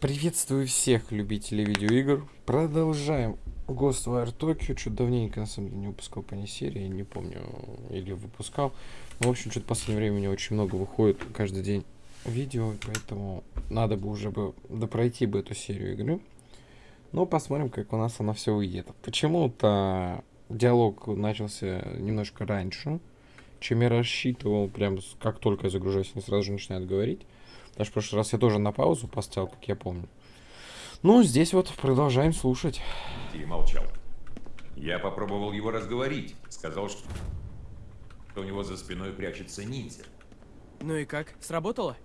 Приветствую всех любителей видеоигр. Продолжаем Ghostwire Tokyo. Что-то давненько, на самом деле, не выпускал по ней серии. Не помню, или выпускал. Но, в общем, что-то в последнее время у меня очень много выходит каждый день видео. Поэтому надо бы уже бы допройти бы эту серию игры. Но посмотрим, как у нас она все выйдет. Почему-то диалог начался немножко раньше, чем я рассчитывал. Прям как только я загружаюсь, они сразу же начинают говорить. Даже в прошлый раз я тоже на паузу поставил, как я помню. Ну, здесь вот продолжаем слушать. Ти молчал. Я попробовал его разговорить. Сказал, что у него за спиной прячется ниндзя. Ну и как? Сработало?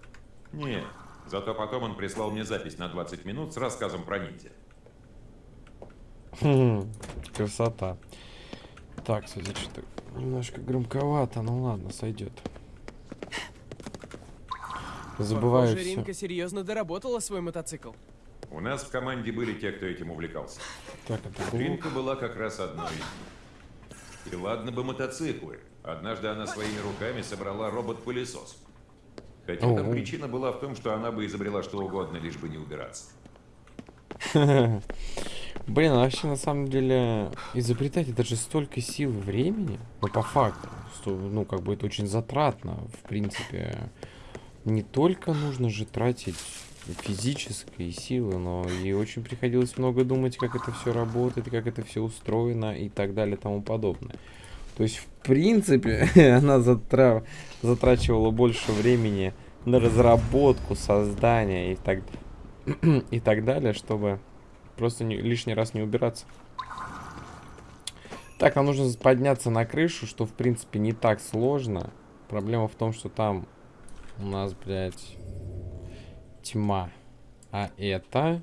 Нет. Зато потом он прислал мне запись на 20 минут с рассказом про ниндзя. Хм, красота. Так, кстати, что-то немножко громковато. Ну ладно, сойдет. Забываю Похоже, все. Ринка серьезно доработала свой мотоцикл. У нас в команде были те, кто этим увлекался. Так, это. Ринка была как раз одной из них. И ладно бы мотоциклы. Однажды она своими руками собрала робот-пылесос. Хотя там причина была в том, что она бы изобрела что угодно, лишь бы не убираться. Блин, а вообще на самом деле изобретать это же столько сил и времени. Ну, по факту. Что, ну, как бы это очень затратно. В принципе, не только нужно же тратить физические силы, но и очень приходилось много думать, как это все работает, как это все устроено и так далее тому подобное. То есть, в принципе, она затра... затрачивала больше времени на разработку, создание и так, и так далее, чтобы просто не- лишний раз не убираться. Так, нам нужно подняться на крышу, что, в принципе, не так сложно. Проблема в том, что там у нас, блядь, тьма. А это...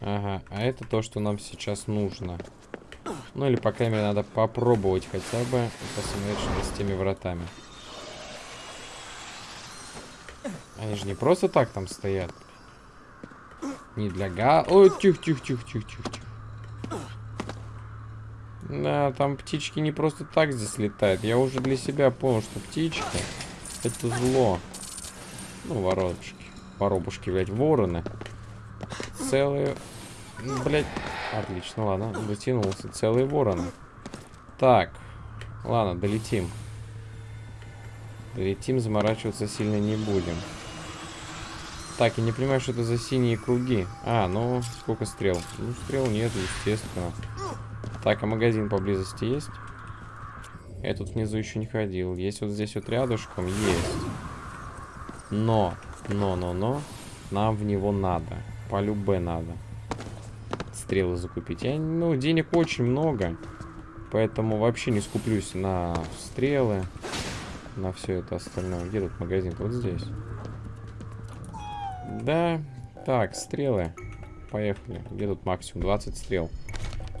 Ага, а это то, что нам сейчас нужно. Ну, или, по крайней мере, надо попробовать хотя бы посмотреть, что с теми вратами. Они же не просто так там стоят. Не для га... Ой, тихо, тихо, тихо, тихо, тихо, тихо. Да, там птички не просто так здесь летают. Я уже для себя понял, что птичка это зло. Ну, воробушки. Воробушки, блядь, вороны. Целые... Ну, Блядь. Отлично, ладно. Дотянулся. Целые вороны. Так. Ладно, долетим. Долетим, заморачиваться сильно не будем. Так, я не понимаю, что это за синие круги. А, ну, сколько стрел? Ну, стрел нет, естественно. Так, а магазин поблизости есть? Я тут внизу еще не ходил. Есть вот здесь вот рядышком? Есть. Но, но, но, но, нам в него надо. По любе надо. Стрелы закупить. Я, ну, денег очень много. Поэтому вообще не скуплюсь на стрелы. На все это остальное. Где тут магазин? Вот здесь. Да. Так, стрелы. Поехали. Где тут максимум? 20 стрел.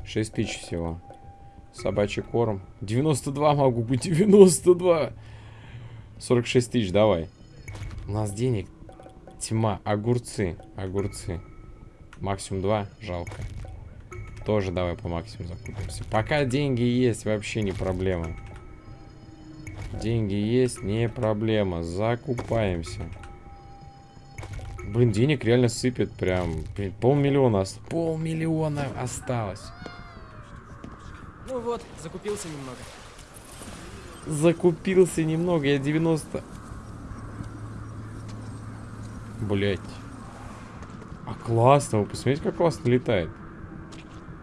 6 тысяч всего. Собачий корм. 92 могу быть. 92. 46 тысяч, давай. У нас денег. Тьма. Огурцы. Огурцы. Максимум 2. Жалко. Тоже давай по максимуму закупимся. Пока деньги есть, вообще не проблема. Деньги есть, не проблема. Закупаемся. Блин, денег реально сыпет прям. Полмиллиона. Полмиллиона осталось. Ну вот, закупился немного. Закупился немного, я 90... Блять. А классно, вы посмотрите, как классно летает.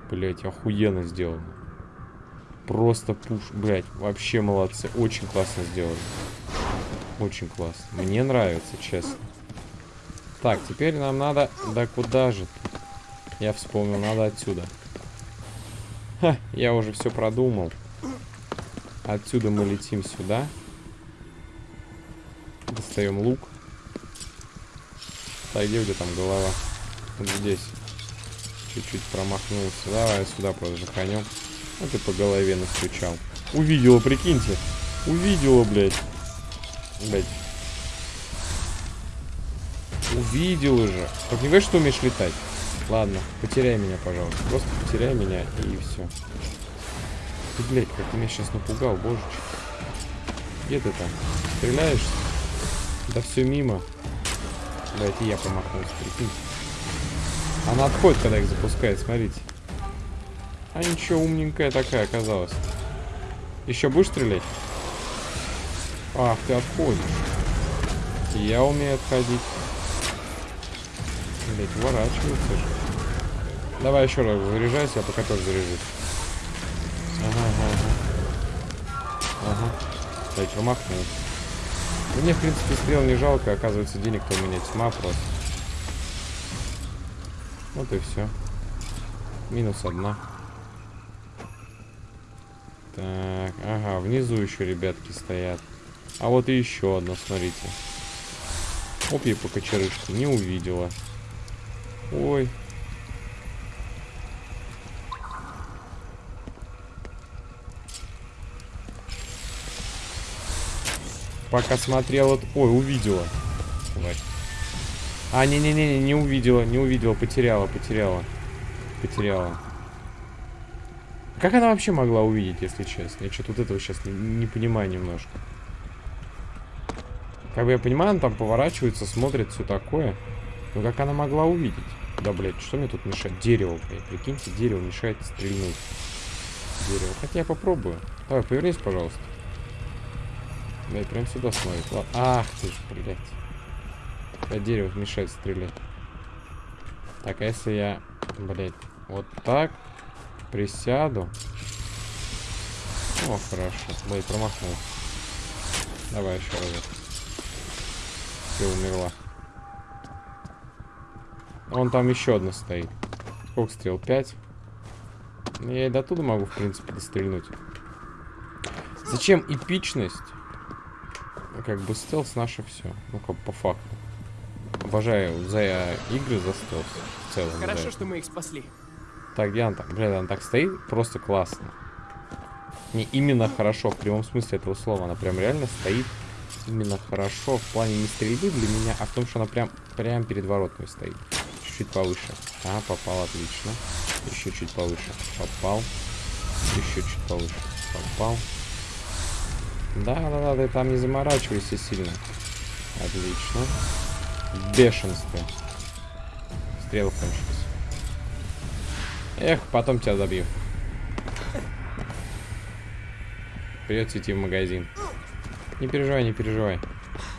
Блять, охуенно сделано. Просто пуш... Блять, вообще молодцы. Очень классно сделали. Очень классно. Мне нравится, честно. Так, теперь нам надо... Да куда же? Я вспомнил, надо отсюда. Ха, я уже все продумал. Отсюда мы летим сюда. Достаем лук. Так, где у там голова? Вот здесь. Чуть-чуть промахнулся. Давай сюда просто жаханем. А ты по голове настучал. Увидела, прикиньте. Увидела, блядь. Блядь. Увидела же. Не говоришь, что умеешь летать? Ладно, потеряй меня, пожалуйста. Просто потеряй меня и все. Ты, блядь, как ты меня сейчас напугал, божечки. Где ты там? Стреляешь? Да все мимо. Блядь, и я промахнулся, прикинь. Она отходит, когда их запускает, смотрите. А ничего, умненькая такая оказалась. Еще будешь стрелять? Ах, ты отходишь. Я умею отходить. Блять, уворачивается же. Давай еще раз заряжайся, я пока тоже заряжусь. Ага, ага, ага. Блять, промахнулся. Мне, в принципе, стрел не жалко, оказывается, денег-то у меня тьма просто. Вот и все. Минус одна. Так, ага, внизу еще ребятки стоят. А вот и еще одна, смотрите. Оп, ей по кочерышке. Не увидела. Ой. Пока смотрел вот... Ой, увидела. А, не-не-не, не увидела, не увидела, потеряла, потеряла. Потеряла. Как она вообще могла увидеть, если честно? Я что-то вот этого сейчас не, не понимаю немножко. Как бы я понимаю, она там поворачивается, смотрит, все такое. Но как она могла увидеть? Да, блядь, что мне тут мешает? Дерево, блядь. Прикиньте, дерево мешает стрельнуть. Дерево. Хотя я попробую. Давай, повернись, пожалуйста. Блядь, прям сюда смотрит. Ладно. Ах ты ж, блядь. Да, дерево мешает стрелять. Так, а если я, блядь, вот так присяду? О, хорошо. Блядь, промахнул. Давай еще разок. Все, умерла. Вон там еще одна стоит. Сколько стрел? Пять? Я и до туда могу, в принципе, дострельнуть. Зачем эпичность? Как бы стелс наше все. Ну, как по факту. Обожаю за игры за стелс. В целом. Хорошо, да. что мы их спасли. Так, где она так? Блядь, она так стоит, просто классно. Не именно хорошо, в прямом смысле этого слова. Она прям реально стоит именно хорошо в плане не стрельбы для меня, а в том, что она прям, прям перед воротами стоит. Чуть-чуть повыше. А, попал, отлично. Еще чуть повыше. Попал. Еще чуть повыше. Попал. Да, да, да, ты там не заморачивайся сильно. Отлично. В бешенстве. Стрелы кончились. Эх, потом тебя добью. Придется идти в магазин. Не переживай, не переживай.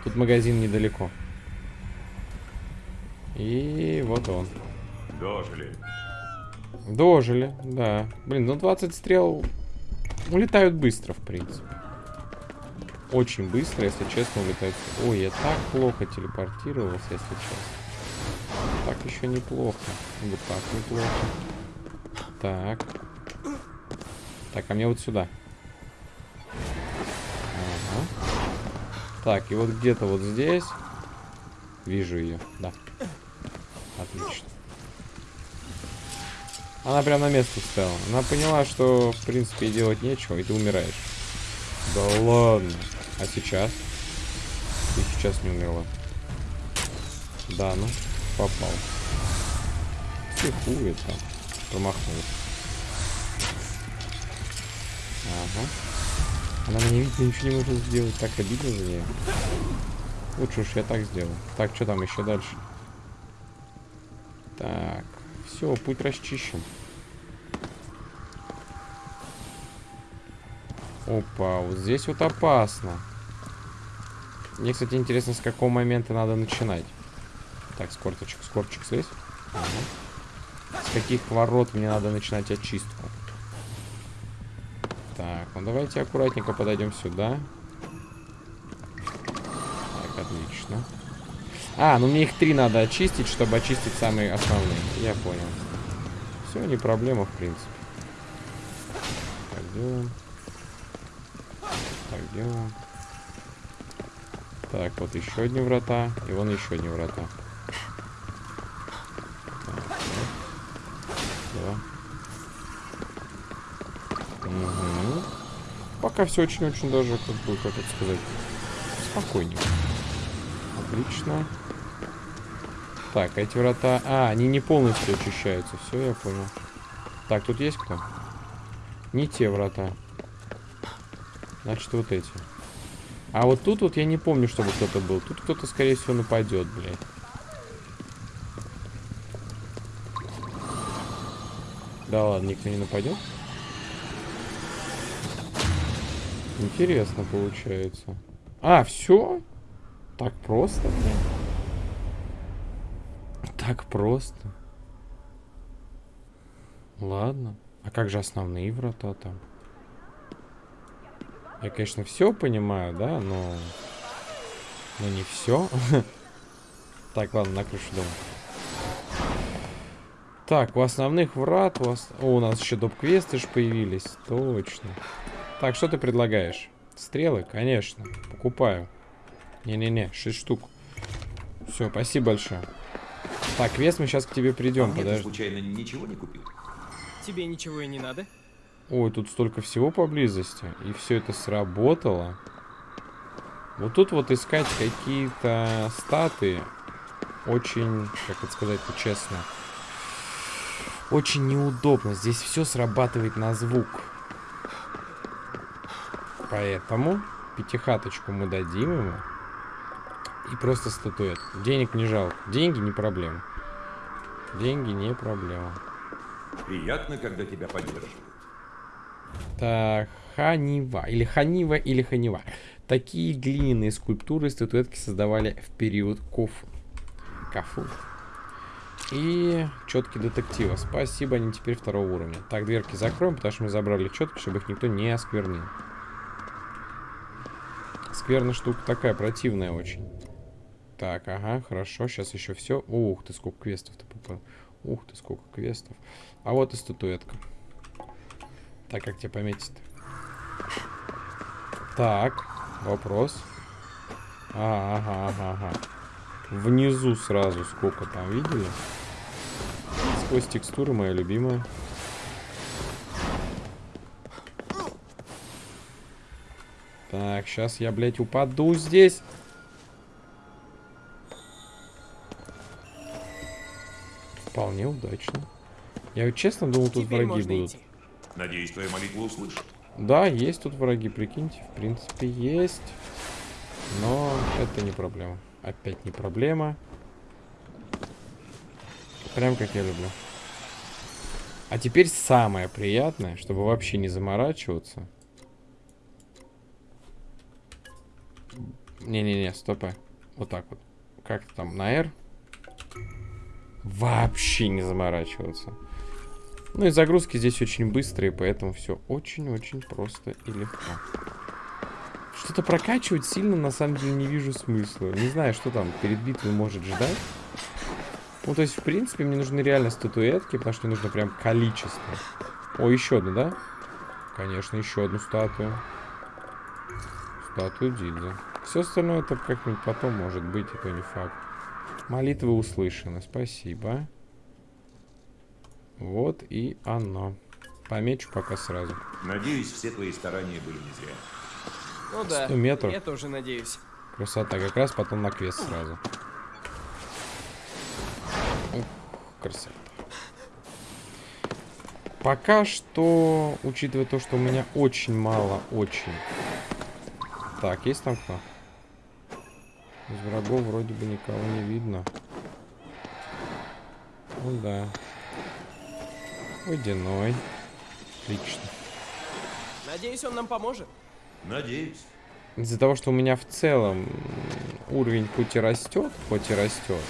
Тут магазин недалеко. И вот он. Дожили. Дожили, да. Блин, ну 20 стрел улетают быстро, в принципе. Очень быстро, если честно, улетают. Ой, я так плохо телепортировался, если честно. Так еще неплохо. Вот так неплохо. Так. Так, а мне вот сюда. Ага. Так, и вот где-то вот здесь. Вижу ее, да. Отлично. Она прям на место встала. Она поняла, что, в принципе, делать нечего, и ты умираешь. Да ладно. А сейчас? Ты сейчас не умерла. Да, ну, попал. Психует там. Промахнулся. Ага. Она меня видит, ничего не может сделать. Так обидно за нее. Лучше уж я так сделаю. Так, что там еще дальше? Так. Все, путь расчищен. Опа, вот здесь вот опасно. Мне, кстати, интересно, с какого момента надо начинать. Так, скорточек, скорчик слезь. Ага. С каких ворот мне надо начинать очистку? Так, ну давайте аккуратненько подойдем сюда. Так, отлично. А, ну мне их три надо очистить, чтобы очистить самые основные. Я понял. Все, не проблема, в принципе. Так, делаем. Так, делаем. Так, вот еще одни врата. И вон еще одни врата. Пока все очень-очень даже, как бы, как это сказать, спокойненько. Отлично. Так, эти врата... А, они не полностью очищаются. Все, я понял. Так, тут есть кто? Не те врата. Значит, вот эти. А вот тут вот я не помню, чтобы кто-то был. Тут кто-то, скорее всего, нападет, блядь. Да ладно, никто не нападет. Интересно получается. А, все? Так просто, блин? Так просто. Ладно. А как же основные врата там? Я, конечно, все понимаю, да, но... Но не все. Так, ладно, на крышу дома. Так, у основных врат у, ос- О, у нас еще доп-квесты ж появились. Точно. Так, что ты предлагаешь? Стрелы? Конечно. Покупаю. Не-не-не, 6 штук. Все, спасибо большое. Так, квест мы сейчас к тебе А придем, ты подожди. случайно ничего не купил? Тебе ничего и не надо? Ой, тут столько всего поблизости. И все это сработало. Вот тут вот искать какие-то статы очень, как это сказать честно, очень неудобно. Здесь все срабатывает на звук. Поэтому пятихаточку мы дадим ему. И просто статуэт. Денег не жалко. Деньги не проблема. Деньги не проблема. Приятно, когда тебя поддерживают. Ханива. Или Ханива, или Ханива. Такие глиняные скульптуры и статуэтки создавали в период Кофу. Кафу. И четки детектива. Спасибо, они теперь второго уровня. Так, дверки закроем, потому что мы забрали четки, чтобы их никто не осквернил. Скверная штука такая, противная очень. Так, ага, хорошо, сейчас еще все. Ух ты, сколько квестов-то попало. Ух ты, сколько квестов. А вот и статуэтка. Так, как тебе пометить-то? Так, вопрос. А, ага, ага, ага. Внизу сразу сколько там, видели? Сквозь текстуры, моя любимая. Так, сейчас я, блядь, упаду здесь. Вполне удачно. Я вот честно думал, тут Теперь враги будут. идти. Надеюсь, твоя молитва услышит. Да, есть тут враги, прикиньте. В принципе, есть. Но это не проблема. Опять не проблема. Прям как я люблю. А теперь самое приятное, чтобы вообще не заморачиваться. Не-не-не, стопэ. Вот так вот. Как там, на R? Вообще не заморачиваться. Ну и загрузки здесь очень быстрые, поэтому все очень-очень просто и легко. Что-то прокачивать сильно на самом деле не вижу смысла. Не знаю, что там перед битвой может ждать. Ну, то есть, в принципе, мне нужны реально статуэтки, потому что мне нужно прям количество. О, еще одну, да? Конечно, еще одну статую. Статую Дидза. Все остальное это как-нибудь потом может быть, это не факт. Молитвы услышаны, спасибо. Вот и оно. Помечу пока сразу. Надеюсь, все твои старания были не зря. Ну да, 100 метров. я тоже надеюсь. Красота, как раз потом на квест сразу. Ух, красота. Пока что, учитывая то, что у меня очень мало, очень. Так, есть там кто? Из врагов вроде бы никого не видно. Ну да. Водяной. Отлично. Надеюсь, он нам поможет. Надеюсь. Из-за того, что у меня в целом уровень хоть и растет, хоть и растет,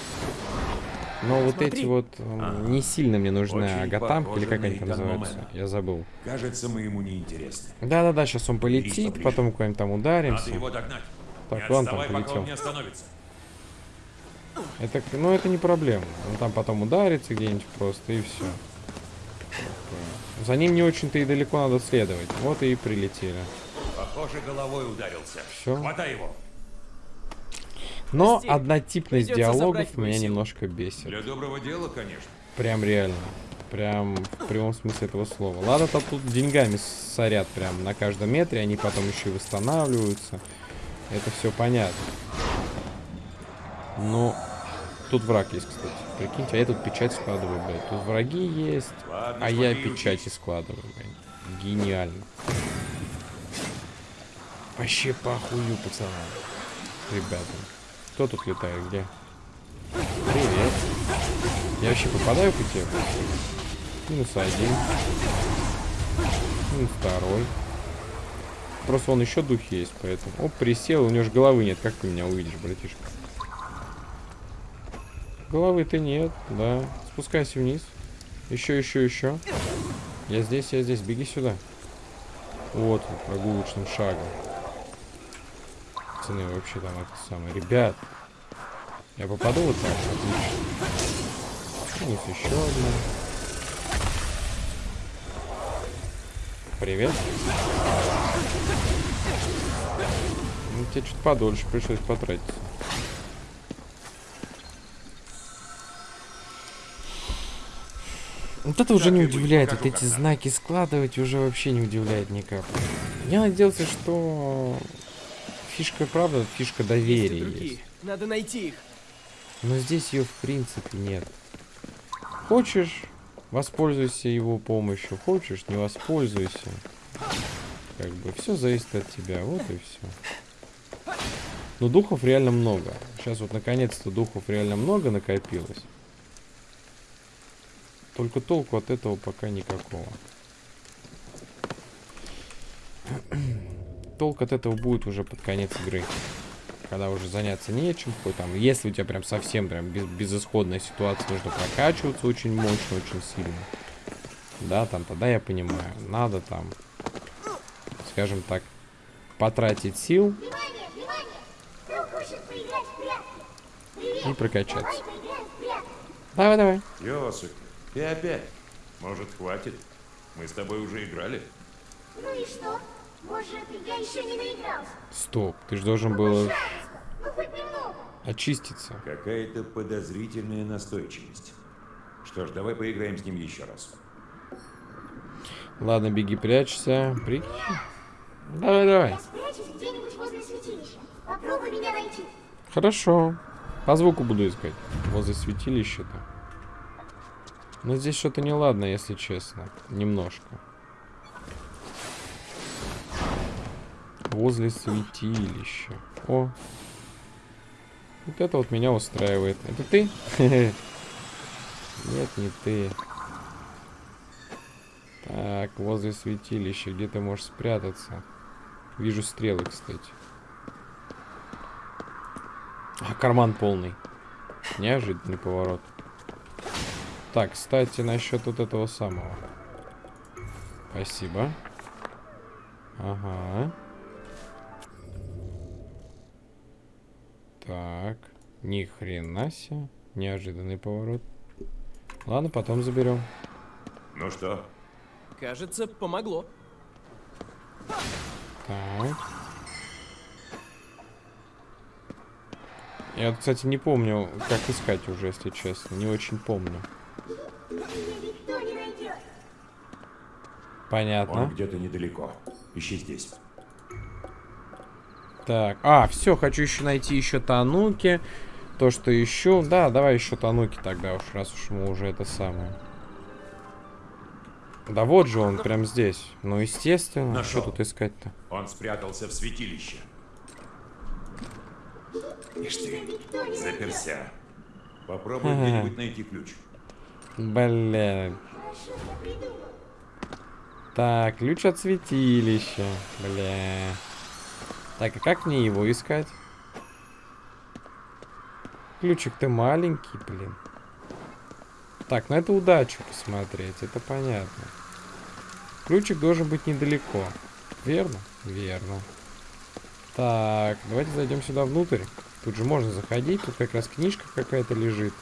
но вот Смотри. эти вот Ага. не сильно мне нужны Очень агатамки, или как они там называются, Итан я забыл. Кажется, мы ему не интересны. Да-да-да, сейчас он полетит, потом куда-нибудь там Надо ударимся. его догнать. Так, не ладно, там отставай, полетел. он не остановится. Это, к- ну, это не проблема. Он там потом ударится где-нибудь просто, и все. За ним не очень-то и далеко надо следовать. Вот и прилетели. Похоже, головой ударился. Всё. Хватай его. Но Прости, однотипность диалогов меня силу. немножко бесит. Для доброго дела, конечно. Прям реально. Прям в прямом смысле этого слова. Ладно, там тут деньгами сорят прям на каждом метре, они потом еще и восстанавливаются. Это все понятно. Но тут враг есть, кстати. Прикиньте, а я тут печать складываю, блядь. Тут враги есть, Ладно, а я печати складываю, блядь. Гениально. Вообще похую, пацаны. Ребята. Кто тут летает? Где? Привет. Я вообще попадаю по тебе? Минус один. Минус второй. Просто он еще духи есть, поэтому... Оп, присел, у него же головы нет. Как ты меня увидишь, братишка? Головы-то нет, да. Спускайся вниз. Еще, еще, еще. Я здесь, я здесь. Беги сюда. Вот прогулочным шагом. Пацаны, вообще там это самое. Ребят. Я попаду вот так? Отлично. Минус еще одна. Привет. Ну, тебе чуть подольше пришлось потратиться. Вот это уже не удивляет, вот эти знаки складывать уже вообще не удивляет ни капли. Я надеялся, что фишка, правда, фишка Есть доверия другие. есть. Надо найти их. Но здесь ее в принципе нет. Хочешь, воспользуйся его помощью. Хочешь, не воспользуйся. Как бы все зависит от тебя. Вот и все. Но духов реально много. Сейчас вот наконец-то духов реально много накопилось. Только толку от этого пока никакого. Толк от этого будет уже под конец игры когда уже заняться нечем, какой там, если у тебя прям совсем прям без, безысходная ситуация, нужно прокачиваться очень мощно, очень сильно. Да, там тогда я понимаю, надо там, скажем так, потратить сил и прокачаться. Давай. Давай, давай. Ты опять? Может, хватит? Мы с тобой уже играли. Ну и что? Может, я еще не наигрался? Стоп, ты же должен был. Ну очиститься. Какая-то подозрительная настойчивость. Что ж, давай поиграем с ним еще раз. Ладно, беги, прячься. Прикинь. Давай, давай. Я спрячусь где-нибудь возле святилища. Попробуй меня найти. Хорошо. По звуку буду искать. Возле святилища-то. Но здесь что-то неладно, если честно. Немножко. Возле святилища. О. Вот это вот меня устраивает. Это ты? Нет, не ты. Так, возле святилища. Где ты можешь спрятаться? Вижу стрелы, кстати. А, карман полный. Неожиданный поворот. Так, кстати, насчет вот этого самого. Спасибо. Ага. Так. Ни хрена себе. Неожиданный поворот. Ладно, потом заберем. Ну что, Кажется, помогло. Так. Я, вот, кстати, не помню, как искать уже, если честно. Не очень помню. Понятно. он где-то недалеко. Ищи здесь. Так, а, все, хочу еще найти еще Тануки. То, что еще... Да, давай еще Тануки тогда уж, раз уж мы уже это самое. Да вот же он, прям здесь. Ну, естественно. Нашел. Что тут искать-то? Он спрятался в святилище. Ишь ты, заперся. Попробуй где-нибудь найти ключ. Блин. Так, ключ от святилища. Бля. Так, а как мне его искать? Ключик-то маленький, блин. Так, на это удачу посмотреть, это понятно. Ключик должен быть недалеко. Верно? Верно. Так, давайте зайдем сюда внутрь. Тут же можно заходить, тут как раз книжка какая-то лежит.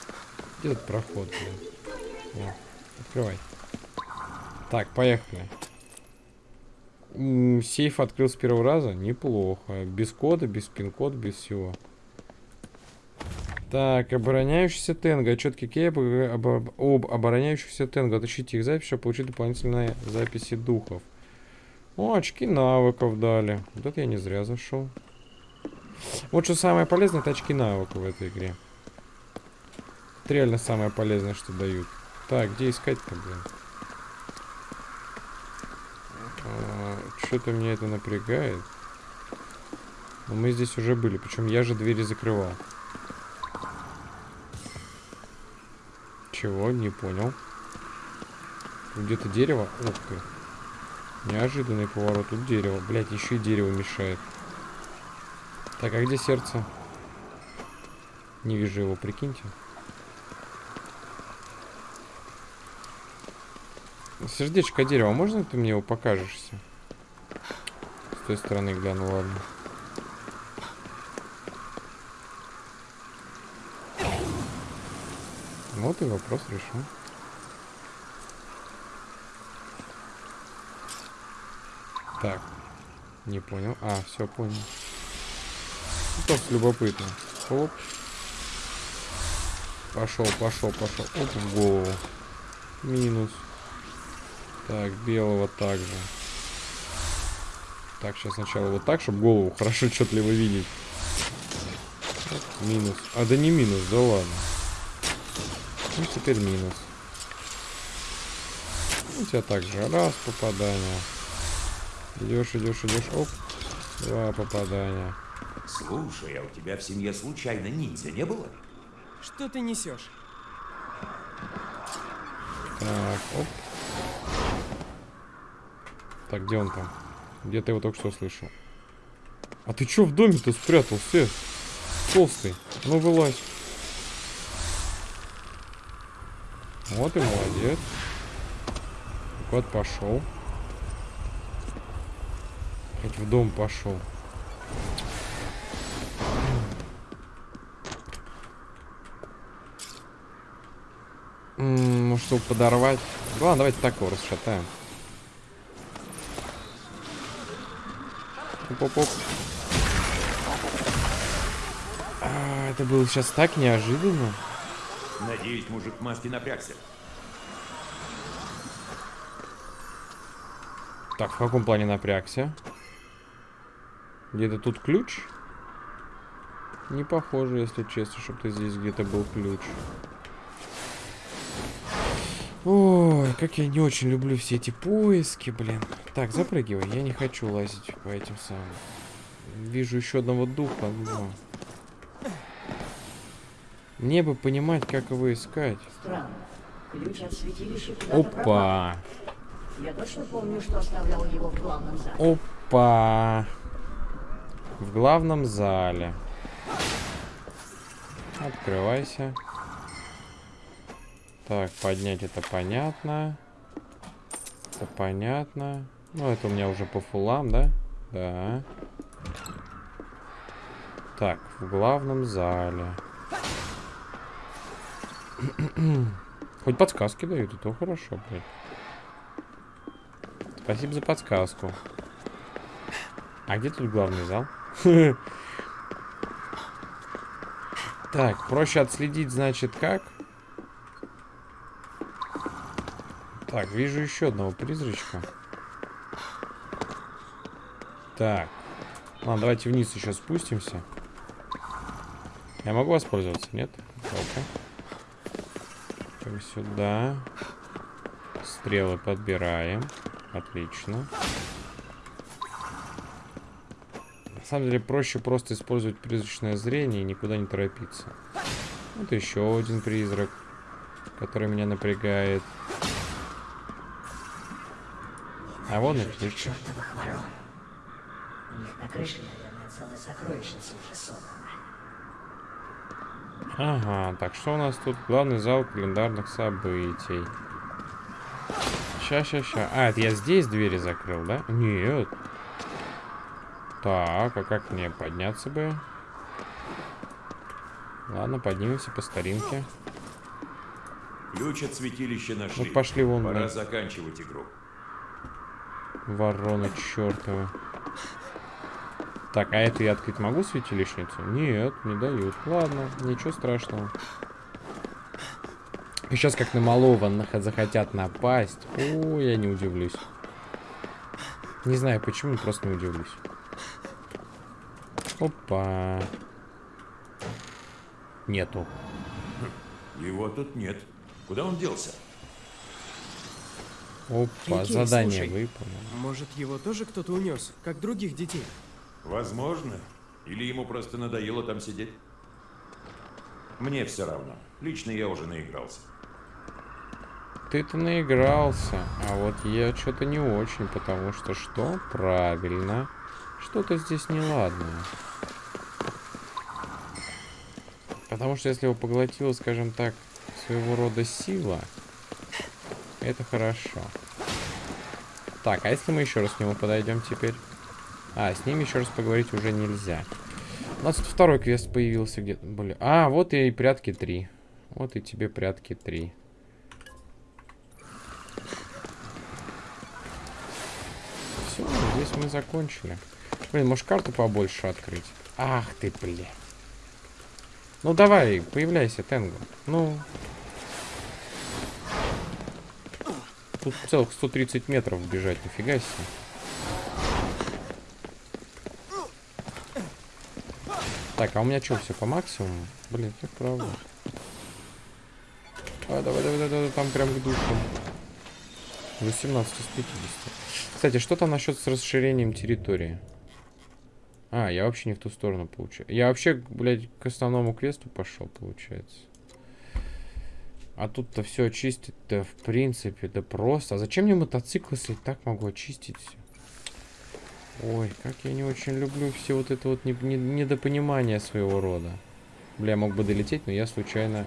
Где этот проход, блин? О, открывай. Так, поехали. Сейф открыл с первого раза? Неплохо. Без кода, без пин-кода, без всего. Так, обороняющийся тенго. Четкий кей об, об- об обороняющихся тенго. Отыщите их запись, чтобы получить дополнительные записи духов. О, очки навыков дали. Вот это я не зря зашел. Вот что самое полезное, это очки навыков в этой игре. Это реально самое полезное, что дают. Так, где искать-то, блин? Что-то меня это напрягает. Но мы здесь уже были, причем я же двери закрывал. Чего? Не понял. Где-то дерево. Ух ты. Неожиданный поворот. Тут дерево. Блять, еще и дерево мешает. Так, а где сердце? Не вижу его, прикиньте. Сердечко дерева, можно ты мне его покажешься? Той стороны гляну, ладно. Вот и вопрос решен. Так. Не понял. А, все понял. Ну, Просто любопытно. Оп. Пошел, пошел, пошел. Оп, в голову. Минус. Так, белого также. Так, сейчас сначала вот так, чтобы голову хорошо отчетливо видеть. Минус. А, да не минус, да ладно. Ну, теперь минус. У тебя также раз попадание. Идешь, идешь, идешь. Оп. Два попадания. Слушай, а у тебя в семье случайно ниндзя не было? Что ты несешь? Так, оп. Так, где он там? Где ты его только что слышал? А ты чё в доме-то спрятался? Толстый. Ну, вылазь. Вот и молодец. Кот пошел. Хоть в дом пошел. Может, его подорвать? Ладно, давайте так его расшатаем. Оп-оп-оп. А, это было сейчас так неожиданно. Надеюсь, мужик в маске напрягся. Так, в каком плане напрягся? Где-то тут ключ? Не похоже, если честно, чтобы здесь где-то был ключ. Ой, как я не очень люблю все эти поиски, блин. Так, запрыгивай, я не хочу лазить по этим самым. Вижу еще одного духа, но... Мне бы понимать, как его искать. Странно. Ключ от святилища. Опа! Я точно помню, что оставлял его в главном зале. Опа! В главном зале. Открывайся. Так, поднять это понятно. Это понятно. Ну, это у меня уже по фулам, да? Да. Так, в главном зале. Хоть подсказки дают, и то хорошо, блядь. Спасибо за подсказку. А где тут главный зал? Так, проще отследить, значит, как? Так, вижу еще одного призрачка. Так. Ладно, давайте вниз еще спустимся. Я могу воспользоваться, нет? Ну-ка. Так, сюда. Стрелы подбираем. Отлично. На самом деле проще просто использовать призрачное зрение и никуда не торопиться. Вот еще один призрак, который меня напрягает. А вон и ключ. Чёртова ворона. У них на крыше, наверное, целая сокровищница уже собрана. Ага, так что у нас тут? Главный зал календарных событий. Ща, ща, ща. А, это я здесь двери закрыл, да? Нет. Так, а как мне подняться бы? Ладно, поднимемся по старинке. Ключ от святилища нашли. Вот пошли вон, Пора да. заканчивать игру. Ворона чертова. Так, а эту я открыть могу святилищницу? Нет, не дают. Ладно, ничего страшного. И сейчас как на малого захотят напасть. О, я не удивлюсь. Не знаю почему, просто не удивлюсь. Опа. Нету. Его тут нет. Куда он делся? Опа, Окей, задание слушай. выполнено. Может, его тоже кто-то унес, как других детей? Возможно. Или ему просто надоело там сидеть. Мне все равно. Лично я уже наигрался. ты-то наигрался, а вот я что-то не очень, потому что что? Правильно. Что-то здесь неладное. Потому что если его поглотила, скажем так, своего рода сила, это хорошо. Так, а если мы еще раз к нему подойдем теперь? А, с ним еще раз поговорить уже нельзя. У нас тут второй квест появился где-то. Блин. А, вот и прятки 3. Вот и тебе прятки 3. Все, здесь мы закончили. Блин, может карту побольше открыть? Ах ты, блин. Ну давай, появляйся, Тенгу. Ну. Тут целых 130 метров бежать, нифига себе. Так, а у меня что, все по максимуму? Блин, как правда. А, давай, давай, давай, давай, там прям к душу. 18 из 50. Кстати, что там насчет с расширением территории? А, я вообще не в ту сторону получаю. Я вообще, блядь, к основному квесту пошел, получается. А тут-то все очистить-то, в принципе, да просто. А зачем мне мотоцикл, если так могу очистить все? Ой, как я не очень люблю все вот это вот не, не- недопонимание своего рода. Бля, мог бы долететь, но я случайно...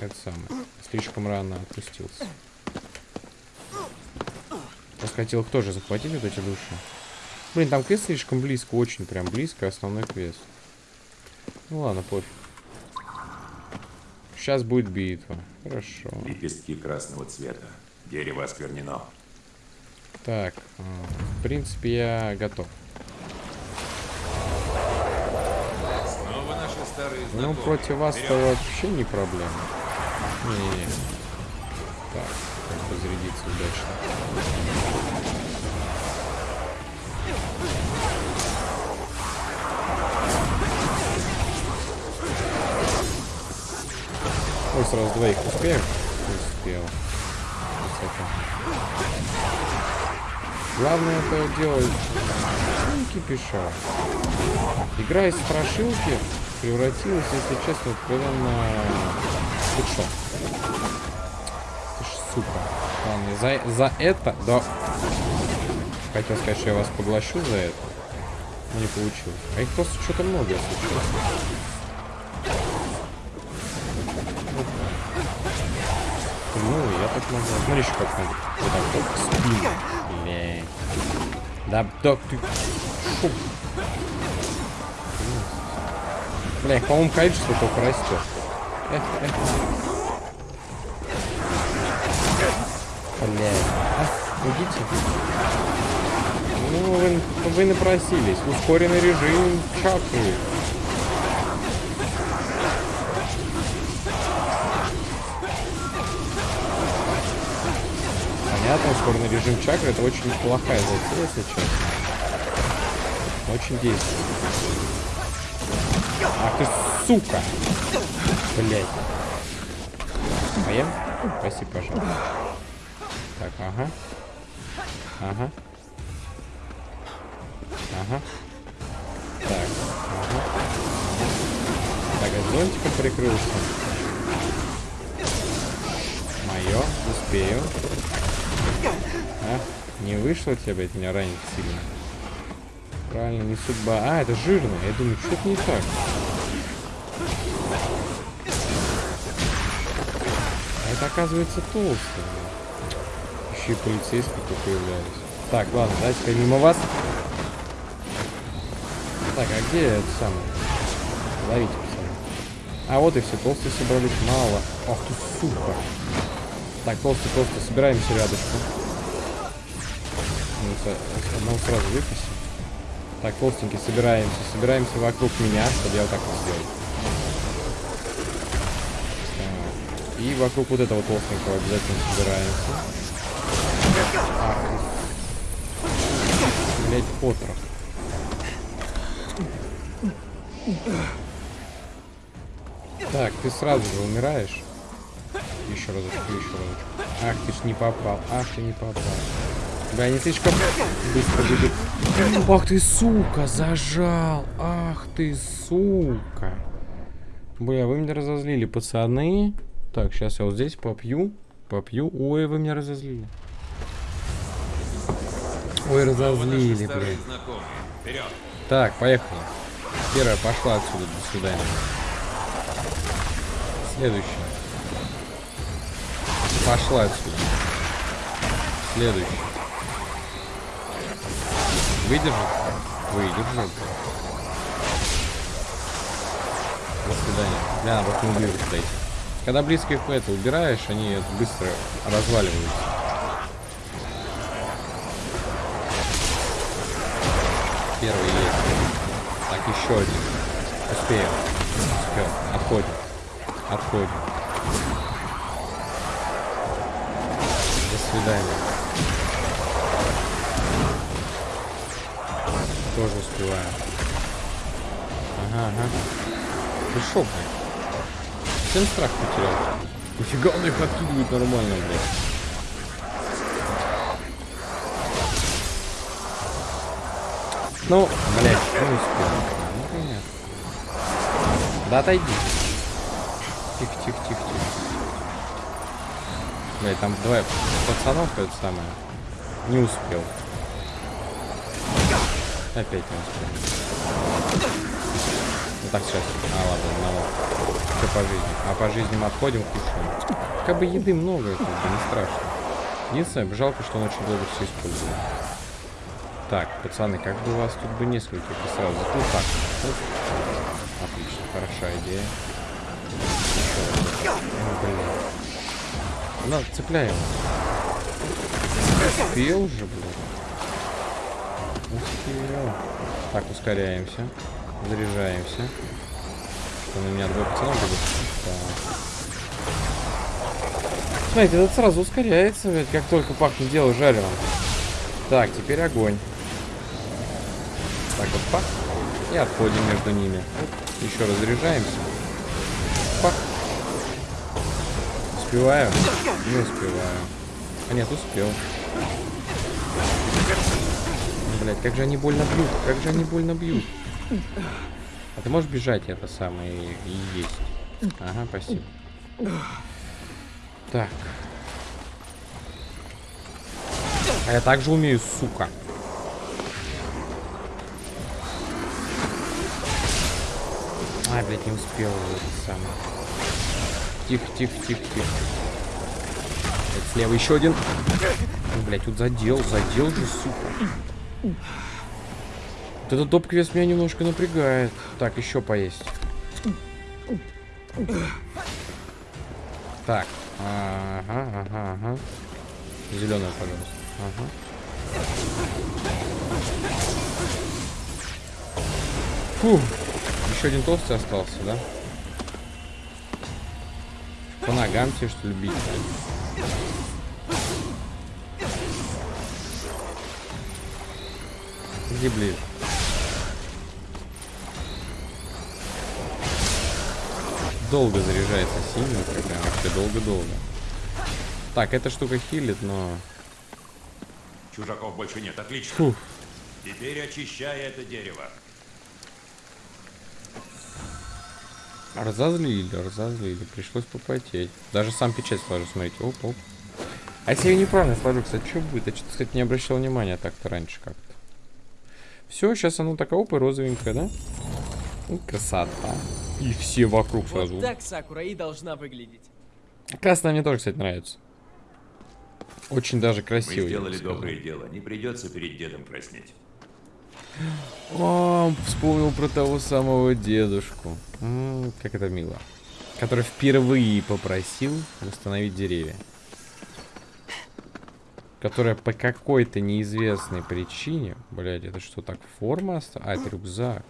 Это самое. Слишком рано отпустился. Просто хотел их тоже захватить, вот эти души. Блин, там квест слишком близко, очень прям близко, основной квест. Ну ладно, пофиг. Сейчас будет битва. Хорошо. Лепестки красного цвета. Дерево осквернено. Так, а, в принципе, я готов. Снова наши старые Ну, против вас-то вообще не проблема. Не-не-не. Так, как бы зарядиться удачно. Ой, сразу двоих успеем? Успел. Главное это делать не кипиша. Игра из страшилки превратилась, если честно, в откровенно худшо. Ты сука. Ладно, за, за это, да. Хотел сказать, что я вас поглощу за это. Но не получилось. А их просто что-то много, если Ну, я так могу. Смотри, еще как могу. Вот так вот. Спин. Бля. Да, док, ты... Фу. Бля, по-моему, количество только растет. Эх, эх. Бля. А, идите. Ну, вы, вы напросились. Ускоренный режим чакры. Ускоренный режим чакры это очень плохая затея, честно. Очень действует. Ах ты сука! Блять. Поем? Спасибо, пожалуйста. Так, ага. Ага. Ага. Так, ага. Так, а зонтиком прикрылся. Мое, успею. Не вышло тебе, блядь, меня ранить сильно. Правильно, не судьба. А, это жирно. Я думаю, что-то не так. А это оказывается толстый. Еще и полицейский тут появляется. Так, ладно, давайте мимо вас. Так, а где это самое? Ловите, пацаны. А вот и все, толстые собрались. Мало. Ах ты, сука. Так, толстый, толстый, собираемся рядышком. Одного сразу выписим. Так, толстенький, собираемся. Собираемся вокруг меня, чтобы я вот так вот сделал. И вокруг вот этого толстенького обязательно собираемся. Блять, отрок. Так, ты сразу же умираешь. Еще разочек, еще разочек. Ах, ты ж не попал. Ах, ты не попал. Да, не слишком быстро бегут. Ах ты, сука, зажал. Ах ты, сука. Бля, вы меня разозлили, пацаны. Так, сейчас я вот здесь попью. попью. Ой, вы меня разозлили. Ой, разозлили. Вперед! Так, поехали. Первая пошла отсюда, до свидания. Следующая. Пошла отсюда. Следующая. Выдержит? Выдержит. До свидания. Бля, вот не убью. Когда близко их это убираешь, они быстро разваливаются. Первый есть. Так, еще один. Успеем. Успел. Отходим. Отходим. До свидания. Тоже успеваем. Ага, ага. Ты шо? Всем страх потерял. Нифига он их откидывает нормально, блядь. Ну, блядь, не успел. Ну, понятно. Да отойди. Тихо, тихо, тихо, тихо. Блядь, там два пацанов это самое. Не успел. Опять не успел. Ну так сейчас. А, ладно, одного. Что по жизни? А по жизни мы отходим, кушаем. Как бы еды много, это не страшно. Единственное, жалко, что он очень долго все использует. Так, пацаны, как бы у вас тут бы нескольких и сразу. Ну так. Отлично, хорошая идея. Еще раз. О, блин. Ну, цепляем. Успел же, блин. Успел. Так, ускоряемся. Заряжаемся. Что на меня двое пацанов бегут? Так. Смотрите, этот сразу ускоряется, ведь как только пахнет дело жареным. Так, теперь огонь. Так вот, пах. И отходим между ними. Еще раз заряжаемся. Пах. Успеваю? Не успеваю. А нет, успел. Блять, как же они больно бьют. Как же они больно бьют. А ты можешь бежать это самое и, есть? Ага, спасибо. Так. А я также умею, сука. Ай, блядь, не успел это самое. Тихо, тихо, тихо, тихо. Блядь, слева еще один. Ну, блядь, тут задел, задел же, сука. Вот этот топ-квест меня немножко напрягает. Так, еще поесть. Так. Ага, ага, ага. Зеленая, пожалуйста. Ага. Фух. Еще один толстый остался, да? По ногам тебе, что ли, ближе. Долго заряжается синий, прям вообще долго-долго. Так, эта штука хилит, но... Чужаков больше нет, отлично. Фух. Теперь очищай это дерево. Разозлили, разозлили. Пришлось попотеть. Даже сам печать сложу, смотрите. Оп, оп. А если я неправильно сложу, кстати, что будет? Я что-то, кстати, не обращал внимания так-то раньше как-то. Все, сейчас оно такая оп и розовенькая, да? Ну, красота. И все вокруг сразу. Вот так Сакура и должна выглядеть. Красная мне тоже, кстати, нравится. Очень даже Мы красиво. бы сделали доброе дело. Не придется перед дедом краснеть. О, вспомнил про того самого дедушку. М, как это мило. Который впервые попросил восстановить деревья. Которая по какой-то неизвестной причине... Блять, это что, так форма оста- А, это рюкзак.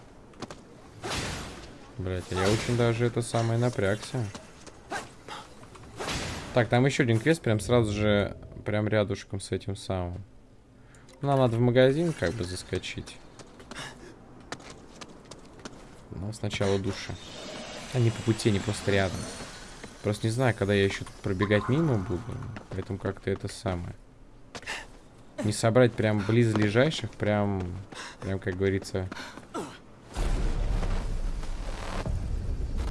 Блять, я очень даже это самое напрягся. Так, там еще один квест прям сразу же, прям рядышком с этим самым. Нам надо в магазин как бы заскочить. Но сначала душа. Они по пути, они просто рядом. Просто не знаю, когда я еще пробегать мимо буду. Поэтому как-то это самое. Не собрать прям близлежащих, прям, прям как говорится.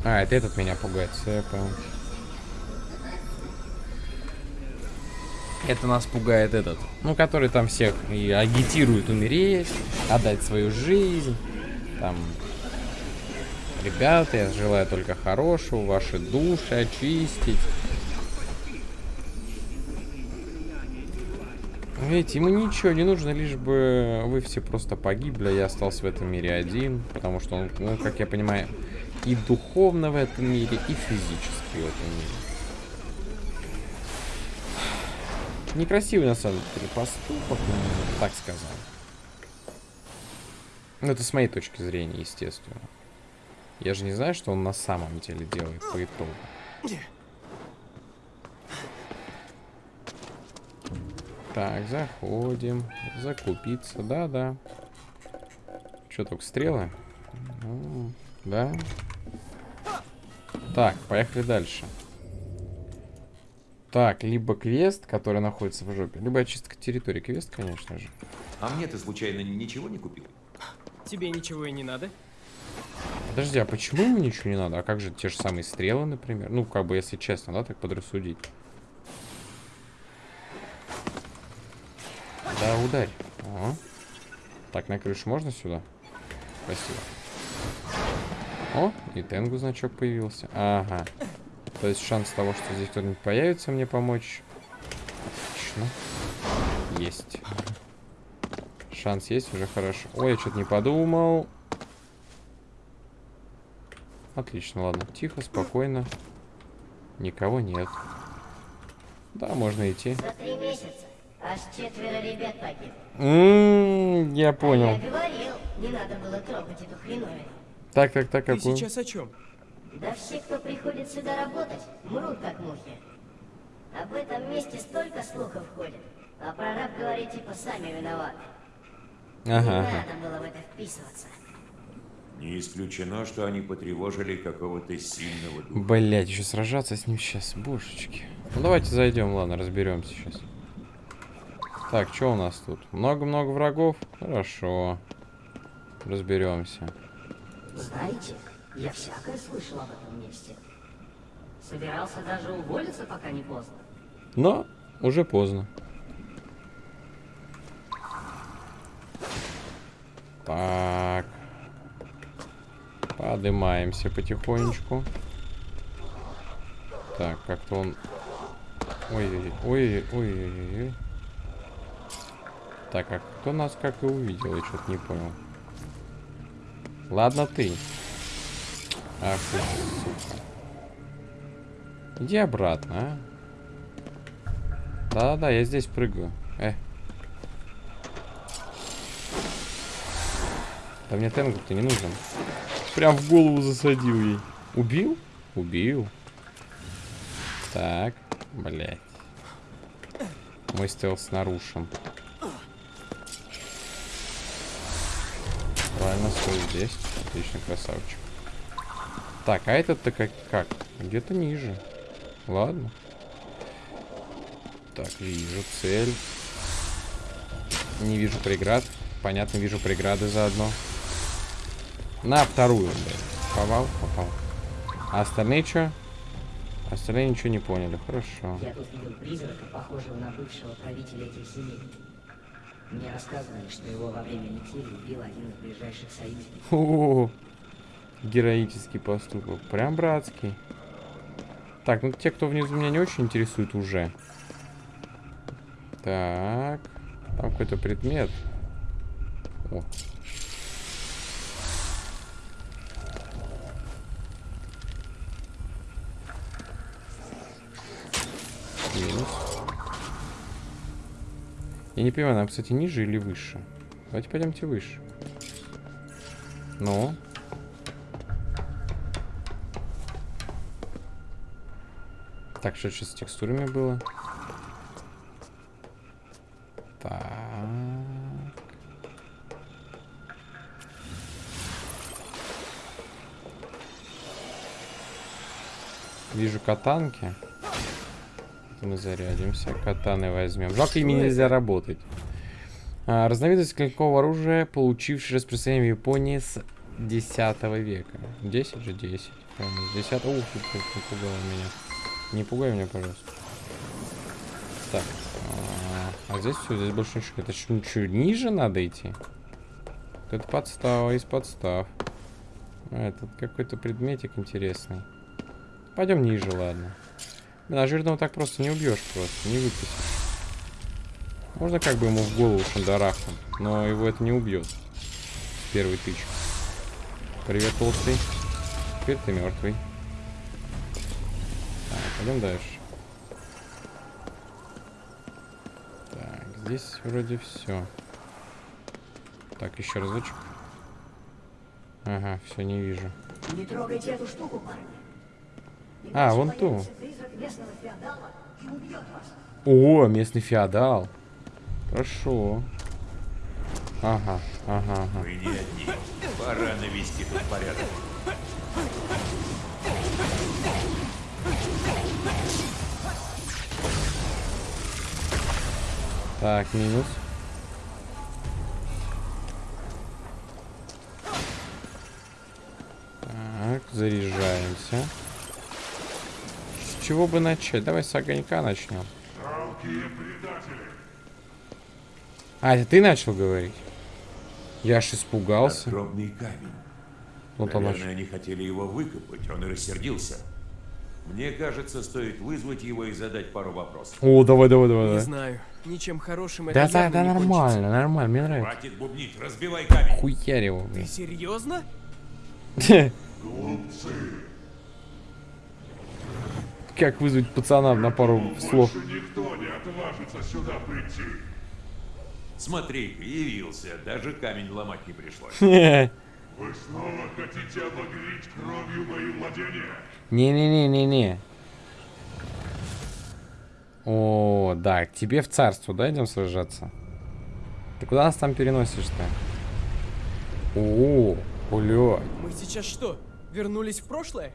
А, это этот меня пугает, все, я понял. Это нас пугает этот, ну, который там всех и агитирует умереть, отдать свою жизнь, там, ребята, я желаю только хорошего, ваши души очистить. Видите, ему ничего не нужно, лишь бы вы все просто погибли, а я остался в этом мире один, потому что он, ну, как я понимаю, и духовно в этом мире, и физически в этом мире. Некрасивый, на самом деле, поступок, так сказал. Ну, это с моей точки зрения, естественно. Я же не знаю, что он на самом деле делает по итогу. Так, заходим. Закупиться, да-да. Что, только стрелы? Ну, да. Так, поехали дальше. Так, либо квест, который находится в жопе, либо очистка территории. Квест, конечно же. А мне ты случайно ничего не купил? Тебе ничего и не надо? Подожди, а почему ему ничего не надо? А как же те же самые стрелы, например? Ну, как бы, если честно, да, так подрассудить. Да, ударь. О. Так, на крышу можно сюда? Спасибо. О, и Тенгу значок появился. Ага. То есть шанс того, что здесь кто-нибудь появится мне помочь. Отлично. Есть. Шанс есть, уже хорошо. Ой, я что-то не подумал. Отлично, ладно. Тихо, спокойно. Никого нет. Да, можно идти. За три месяца аж четверо ребят погибло. М, я Я понял. говорил, не надо было трогать эту хреновину. Так, так, так, Ты какую? сейчас о чем? Да все, кто приходит сюда работать, мрут как мухи. Об этом месте столько слухов ходит. А прораб говорит, типа, сами виноваты. Ага, Не надо было в это вписываться. Не исключено, что они потревожили какого-то сильного духа. Блять, еще сражаться с ним сейчас, божечки. Ну давайте зайдем, ладно, разберемся сейчас. Так, что у нас тут? Много-много врагов? Хорошо. Разберемся. Знаете, я всякое слышал об этом месте. Собирался даже уволиться, пока не поздно. Но уже поздно. Так. Поднимаемся потихонечку. Так, как-то он... Ой-ой-ой, Так, а кто нас как и увидел, я что-то не понял. Ладно ты. Ах ты, сука. Иди обратно, а. Да-да-да, я здесь прыгаю. Э. Да мне тенгу-то не нужен. Прям в голову засадил ей. Убил? Убил. Так, блядь. Мой стелс нарушен. Правильно, стой здесь. Отлично, красавчик. Так, а этот-то как? как? Где-то ниже. Ладно. Так, вижу цель. Не вижу преград. Понятно, вижу преграды заодно. На вторую, блядь. Попал? Попал. А остальные что? Остальные ничего не поняли. Хорошо. Я тут видел призрака, похожего на бывшего правителя этих земель. Мне рассказывали, что его во время метели убил один из ближайших союзников. О, героический поступок. Прям братский. Так, ну те, кто внизу меня не очень интересует уже. Так. Там какой-то предмет. О. Минус. Я не понимаю, нам, кстати, ниже или выше? Давайте пойдемте выше. Ну? Так, что сейчас с текстурами было? Так. Вижу катанки. Мы зарядимся. Катаны возьмем. Жалко, ими нельзя работать. А, разновидность клинкового оружия, получивший распространение в Японии с 10 века. 10 же 10. Правильно, с 10 Ух, ты как напугала меня. Не пугай меня, пожалуйста. Так. А, а здесь все, здесь больше ничего. Это что, ничего ниже надо идти? Это подстава из подстав. А, это какой-то предметик интересный. Пойдем ниже, ладно. Блин, а жирного так просто не убьешь просто, не выпустишь. Можно как бы ему в голову шандарахнуть, но его это не убьет. Первый тычек. Привет, толстый. Теперь ты мертвый. Так, пойдем дальше. Так, здесь вроде все. Так, еще разочек. Ага, все, не вижу. Не трогайте эту штуку, парни. А, вон ту. О, местный феодал. Хорошо. Ага, ага, ага. Вы не одни. Пора навести тут порядок. Так, минус. Так, заряжаемся. Чего бы начать? Давай с огонька начнем. А, это ты начал говорить? Я аж испугался. Надгробный камень. Вот он Наверное, начал. они хотели его выкопать, он и рассердился. Мне кажется, стоит вызвать его и задать пару вопросов. О, давай, давай, давай. Не давай. знаю. Ничем хорошим это Да, да, явно да, не кончится. нормально, нормально, мне нравится. Хватит бубнить, разбивай камень. Хуярь его, блин. Серьезно? Как вызвать пацана на пару слов? Никто не отважится сюда прийти. Смотри, явился, даже камень ломать не пришлось. Вы снова хотите обогреть кровью мои владения? Не-не-не-не-не. О, да, к тебе в царство, да, идем сражаться? Ты куда нас там переносишь-то? О, бля. Мы сейчас что, вернулись в прошлое?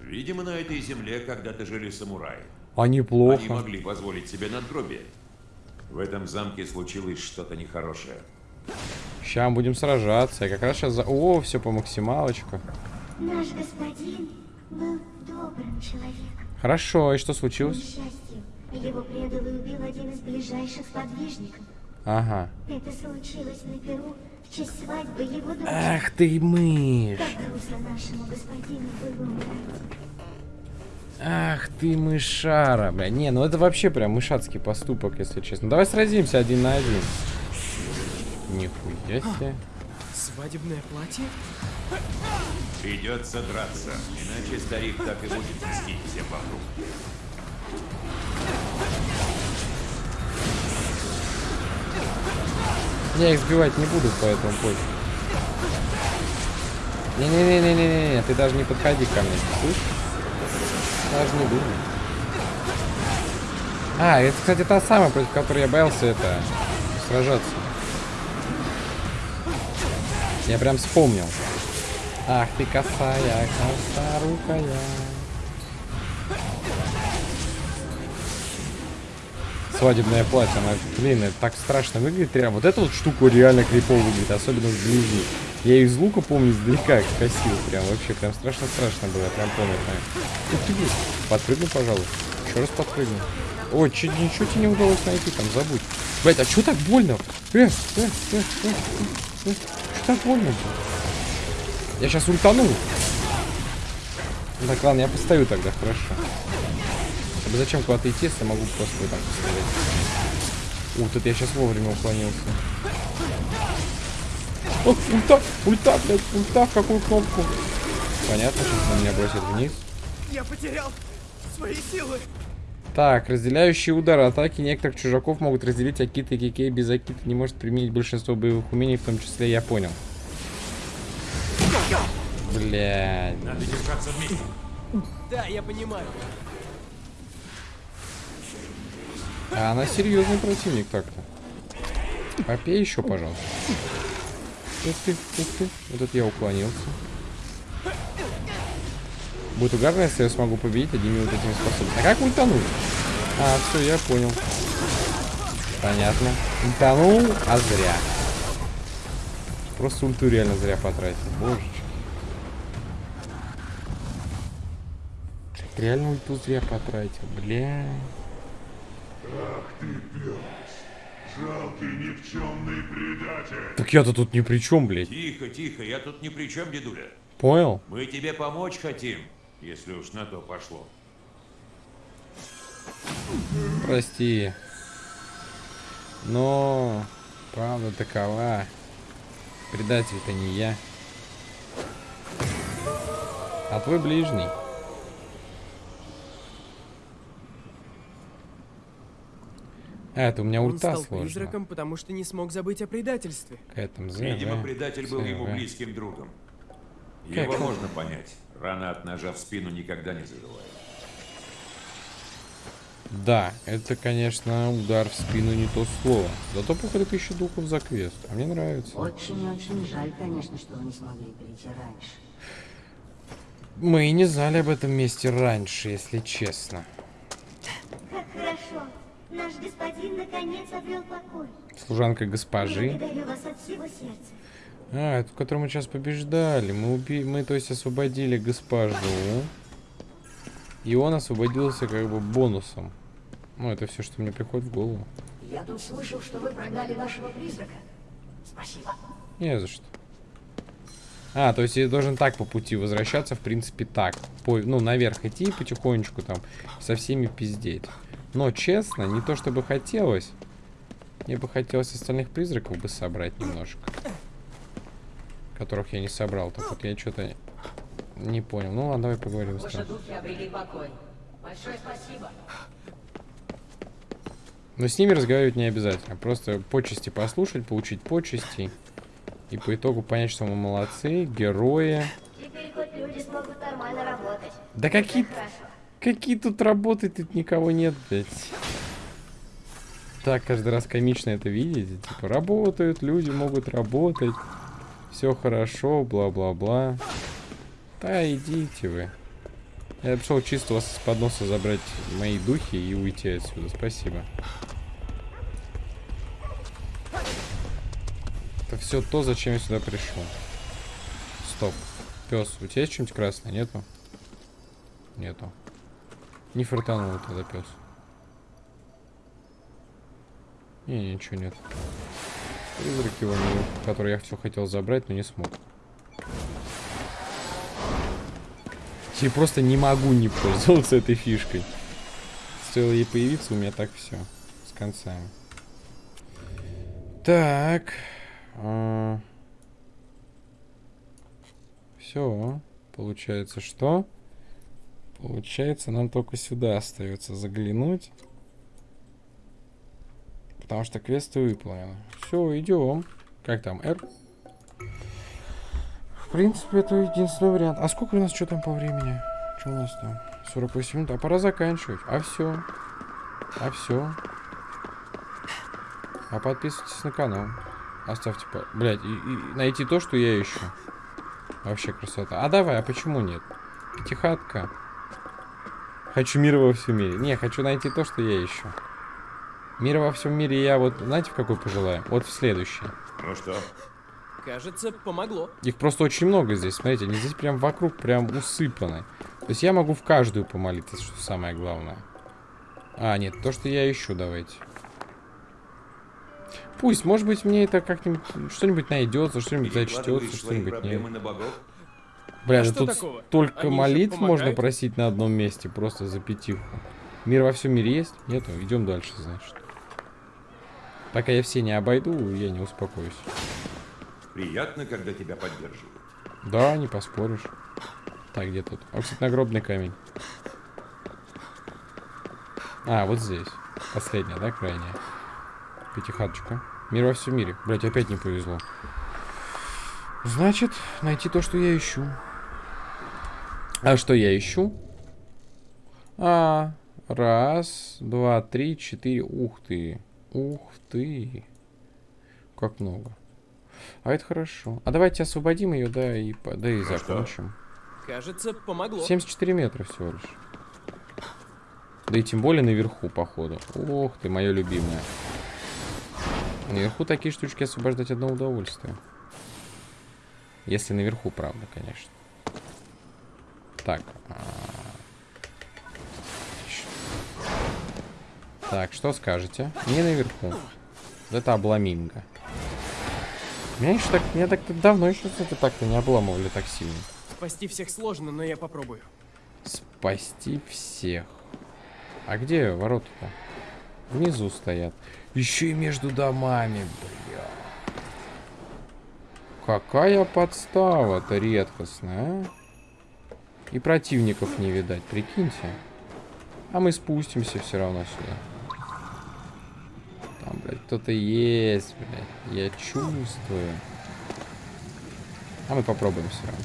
Видимо, на этой земле когда-то жили самураи. А Они неплохо. могли позволить себе надгробие. В этом замке случилось что-то нехорошее. Сейчас будем сражаться. Я как раз сейчас за... О, все по максималочку. Наш господин был добрым человеком. Хорошо, и что К случилось? несчастью, его предал и убил один из ближайших сподвижников. Ага. Это случилось на Перу свадьбы его дочери. Ах ты мышь. Ах ты мышара, бля. Не, ну это вообще прям мышацкий поступок, если честно. Давай сразимся один на один. Нихуя себе. Свадебное платье? Придется драться, иначе старик так и будет мстить всем вокруг. Я их сбивать не буду, поэтому позже. Не-не-не-не-не-не, ты даже не подходи ко мне, слышишь? Даже не думай. А, это, кстати, та самая, против которой я боялся это сражаться. Я прям вспомнил. Ах ты косая, косорукая. Свадебное платье, она, блин, это так страшно выглядит прям. Вот эта вот штука реально крипово выглядит, особенно вблизи. Я ее из лука помню издалека косил, прям вообще, прям страшно-страшно было, прям помню. Прям. Подпрыгну, пожалуй. Еще раз подпрыгну. Ой, чуть ничего тебе не удалось найти, там забудь. Блять, а что так больно? Э, э, э, э, э, э. Что так больно? Я сейчас ультану. Так, ладно, я постою тогда, хорошо. Чтобы зачем куда-то идти, если я могу просто вот так посмотреть. Ух, тут я сейчас вовремя уклонился. О, ульта, ульта, блядь, ульта, в какую кнопку? Понятно, сейчас на меня бросит вниз. Я потерял свои силы. Так, разделяющие удары атаки некоторых чужаков могут разделить Акита и Кикей без Акита не может применить большинство боевых умений, в том числе я понял. Блядь. Надо держаться вместе. Да, я понимаю. А она серьезный противник так-то. Попей еще, пожалуйста. Ух ты, ух ты. Вот это я уклонился. Будет угарно, если я смогу победить одними вот этими способностями. А как ультануть? А, все, я понял. Понятно. Ультанул, а зря. Просто ульту реально зря потратил. Божечки. Реально ульту зря потратил, бля. Ах ты Жалкий никчемный предатель. Так я-то тут ни при чем, блядь. Тихо, тихо, я тут ни при чем, дедуля. Понял? Мы тебе помочь хотим, если уж на то пошло. Прости. Но правда такова. Предатель-то не я. А твой ближний. А, это у меня Он ульта стал сложно. призраком, потому что не смог забыть о предательстве. Какая там З, Видимо, В, предатель был ему близким другом. Как Его он? можно понять. Рана от ножа в спину никогда не заживает. Да, это, конечно, удар в спину не то слово. Зато походу тысяча духов за квест. А мне нравится. Очень-очень жаль, конечно, что вы не смогли перейти раньше. Мы и не знали об этом месте раньше, если честно. Господин наконец обрел покой. Служанка госпожи. Благодарю вас от всего сердца. А, это в котором мы сейчас побеждали. Мы уби... мы, то есть, освободили госпожу. И он освободился как бы бонусом. Ну, это все, что мне приходит в голову. Я тут слышал, что вы прогнали вашего призрака. Спасибо. Не за что. А, то есть я должен так по пути возвращаться, в принципе, так. По, ну, наверх идти потихонечку там, со всеми пиздеть. Но, честно, не то чтобы хотелось. Мне бы хотелось остальных призраков бы собрать немножко. Которых я не собрал. Так вот я что-то не понял. Ну ладно, давай поговорим с Ваши тобой. духи обрели покой. Большое спасибо. Но с ними разговаривать не обязательно. Просто почести послушать, получить почести. И по итогу понять, что мы молодцы, герои. Теперь хоть люди смогут нормально работать. Да какие. Какие тут работы, тут никого нет, блядь. Так каждый раз комично это видеть. Типа, работают, люди могут работать. Все хорошо, бла-бла-бла. Да идите вы. Я пришел чисто вас с подноса забрать мои духи и уйти отсюда. Спасибо. Это все то, зачем я сюда пришел. Стоп. Пес, у тебя есть что-нибудь красное? Нету? Нету. Не фартануло тогда пес. Не, ничего нет. Призрак его, который я все хотел забрать, но не смог. Я просто не могу не пользоваться этой фишкой. Стоило ей появиться, у меня так все. С концами. Так. Все. Получается, что? Получается, нам только сюда остается заглянуть. Потому что квесты выполнены. Все, идем. Как там, R? В принципе, это единственный вариант. А сколько у нас что там по времени? Что у нас там? 48 минут. А пора заканчивать. А все. А все. А подписывайтесь на канал. Оставьте, по... блядь, и, и найти то, что я ищу. Вообще красота. А давай, а почему нет? Пятихатка. Хочу мира во всем мире. Не, хочу найти то, что я ищу. Мира во всем мире я вот, знаете, в какой пожелаю? Вот в следующий. Ну что, Кажется, помогло. Их просто очень много здесь. Смотрите, они здесь прям вокруг прям усыпаны. То есть я могу в каждую помолиться, что самое главное. А, нет, то, что я ищу, давайте. Пусть, может быть, мне это как-нибудь что-нибудь найдется, что-нибудь зачтется, что-нибудь нет. на богов? Бля, А да что тут такого? столько Они же молитв можно просить на одном месте, просто за пятиху. Мир во всем мире есть? Нету? Идем дальше, значит. Пока я все не обойду, я не успокоюсь. Приятно, когда тебя поддерживают. Да, не поспоришь. Так, где тут? А, кстати, нагробный камень. А, вот здесь. Последняя, да, крайняя? Пятихаточка. Мир во всем мире. Блять, опять не повезло. Значит, найти то, что я ищу. А что я ищу? А, раз, два, три, четыре. Ух ты. Ух ты. Как много. А это хорошо. А давайте освободим ее, да, и, да, и что? закончим. Кажется, помогло. 74 метра всего лишь. Да и тем более наверху, походу. Ох ты, мое любимое. Наверху такие штучки освобождать одно удовольствие. Если наверху, правда, конечно. Так. Так, что скажете? Не наверху. Вот это обломинга. Меня еще так, меня так давно еще это так-то не обломывали так сильно. Спасти всех сложно, но я попробую. Спасти всех. А где ворота-то? Внизу стоят. Еще и между домами, бля. Какая подстава-то редкостная, а? И противников не видать, прикиньте. А мы спустимся все равно сюда. Там, блядь, кто-то есть, блядь. Я чувствую. А мы попробуем все равно.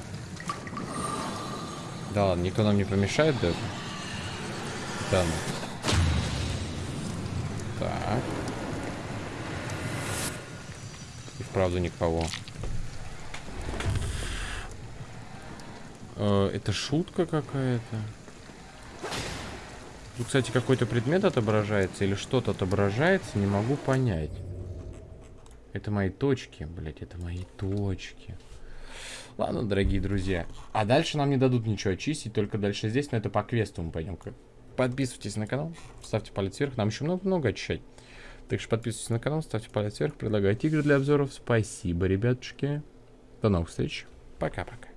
Да ладно, никто нам не помешает даже. Да ну. Так. И вправду никого. Э, это шутка какая-то. Тут, кстати, какой-то предмет отображается или что-то отображается, не могу понять. Это мои точки, блять, это мои точки. Ладно, дорогие друзья. А дальше нам не дадут ничего очистить, только дальше здесь, но это по квесту мы пойдем. Подписывайтесь на канал, ставьте палец вверх, нам еще много-много очищать. Так что подписывайтесь на канал, ставьте палец вверх, предлагайте игры для обзоров. Спасибо, ребятушки. До новых встреч. Пока-пока.